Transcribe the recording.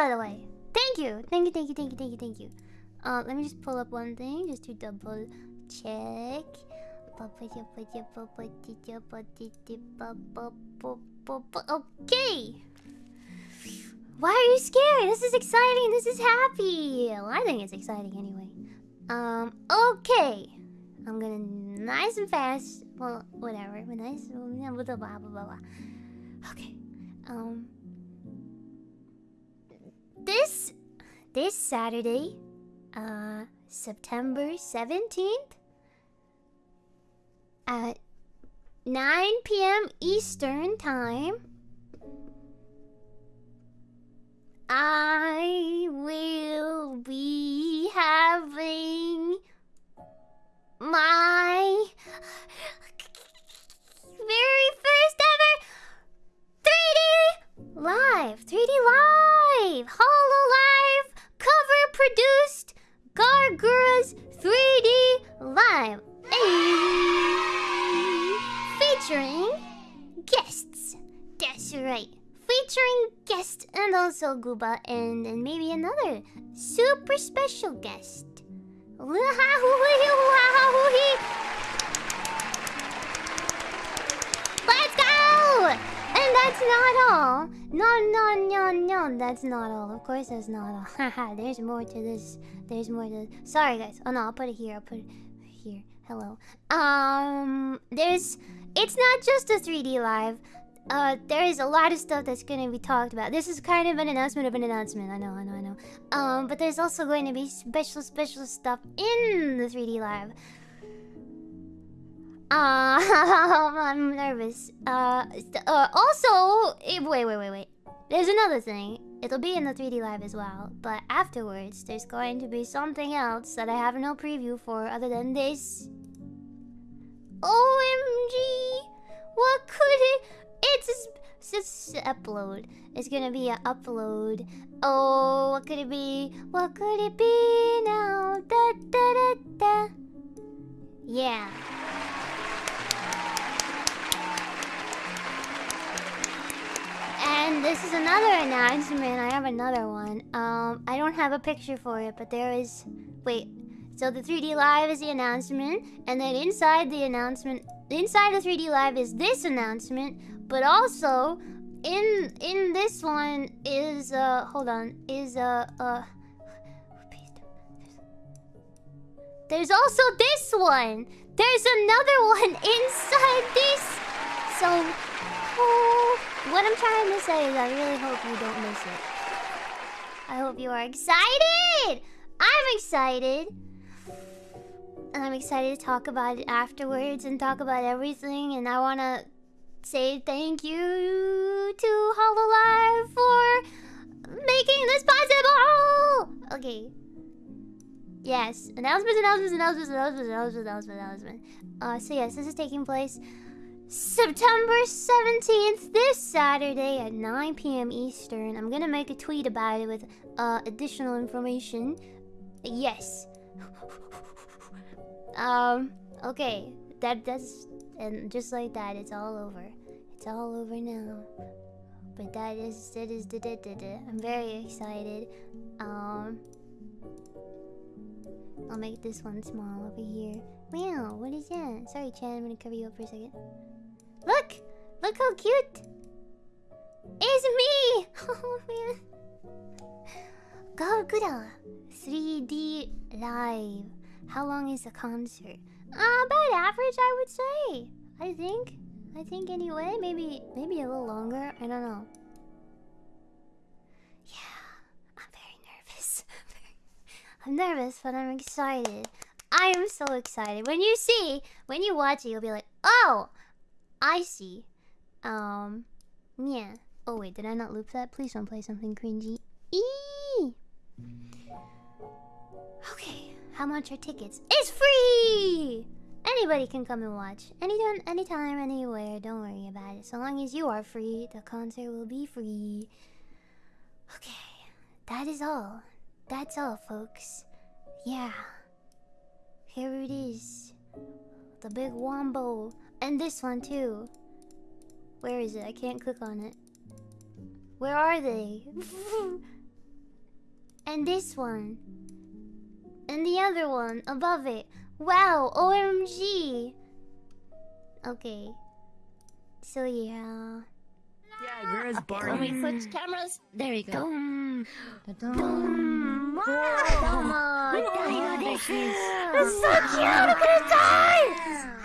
by the way. Thank you. Thank you, thank you, thank you, thank you, thank you. Uh, let me just pull up one thing just to double check. Okay. Why are you scared? This is exciting. This is happy. Well, I think it's exciting anyway. Um, okay. I'm gonna nice and fast. Well, whatever. Nice. Blah blah blah blah blah. Okay. Um. This Saturday, uh, September seventeenth, at nine p.m. Eastern time. I will be having my live, Ayy. Eh, featuring guests. That's right, featuring guests and also Gooba and, and maybe another super special guest. Let's go! And that's not all. No, no, no, no. That's not all. Of course, that's not all. Haha, there's more to this. There's more to. this. Sorry, guys. Oh no, I'll put it here. I'll put it here. Hello. Um, there's. It's not just a 3D live. Uh, there is a lot of stuff that's going to be talked about. This is kind of an announcement of an announcement. I know, I know, I know. Um, but there's also going to be special, special stuff in the 3D live. Uh, I'm nervous. Uh, uh also, eh, wait, wait, wait, wait. There's another thing. It'll be in the 3D live as well. But afterwards, there's going to be something else that I have no preview for other than this. OMG! What could it... It's just upload. It's gonna be an upload. Oh, what could it be? What could it be now? Da da da da. Yeah. This is another announcement. I have another one. Um, I don't have a picture for it, but there is. Wait. So the 3D Live is the announcement, and then inside the announcement, inside the 3D Live is this announcement, but also in in this one is uh hold on is uh uh there's also this one there's another one inside this so oh, what i'm trying to say is i really hope you don't miss it i hope you are excited i'm excited and i'm excited to talk about it afterwards and talk about everything and i want to say thank you to Hololive for making this possible. Okay. Yes. Announcements, announcements, announcements, announcements, announcements, announcements, announcements. Uh, so yes, this is taking place September 17th, this Saturday at 9 p.m. Eastern. I'm gonna make a tweet about it with uh, additional information. Yes. um, okay. That that's and just like that, it's all over. It's all over now. But that is that is da da da. I'm very excited. Um, I'll make this one small over here. Wow, what is that? Sorry, Chan. I'm gonna cover you up for a second. Look, look how cute. It's me. Oh man. Gawr Gura 3D live. How long is the concert? Uh, about average, I would say. I think. I think anyway. Maybe, maybe a little longer. I don't know. I'm nervous, but I'm excited. I am so excited. When you see, when you watch it, you'll be like, oh, I see. Um, yeah. Oh wait, did I not loop that? Please don't play something cringy. Eee! Okay, how much are tickets? It's free! Anybody can come and watch. Anytime, anytime, anywhere. Don't worry about it. So long as you are free, the concert will be free. Okay, that is all. That's all, folks. Yeah. Here it is. The big wombo. And this one, too. Where is it? I can't click on it. Where are they? And this one. And the other one above it. Wow, OMG. Okay. So yeah. Yeah, where is Let Barney? me switch cameras. There we go. Dum, Da-dum. dum. Wow. Dayo there desu. is. It's so cute. I'm gonna die.